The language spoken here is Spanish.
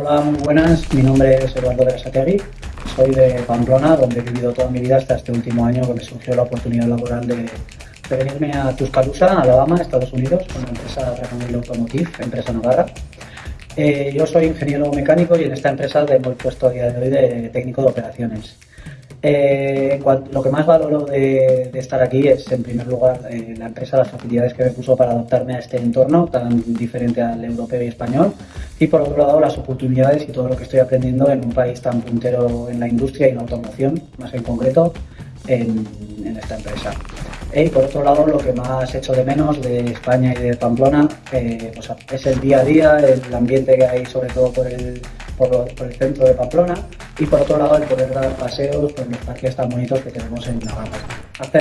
Hola, muy buenas. Mi nombre es Eduardo Berasategui. Soy de Pamplona, donde he vivido toda mi vida hasta este último año que me surgió la oportunidad laboral de, de venirme a Tuscaloosa, Alabama, Estados Unidos, con la empresa Dragon Automotive, empresa Navarra. Eh, yo soy ingeniero mecánico y en esta empresa tengo el puesto a día de hoy de técnico de operaciones. Eh, lo que más valoro de, estar aquí es, en primer lugar, eh, la empresa, las facilidades que me puso para adaptarme a este entorno tan diferente al europeo y español. Y por otro lado, las oportunidades y todo lo que estoy aprendiendo en un país tan puntero en la industria y en la automoción, más en concreto, en, esta empresa. Y por otro lado, lo que más echo de menos de España y de Pamplona eh, pues es el día a día, el ambiente que hay sobre todo por el, por, el centro de Pamplona y por otro lado el poder dar paseos por los parques tan bonitos que tenemos en Navarra. Hasta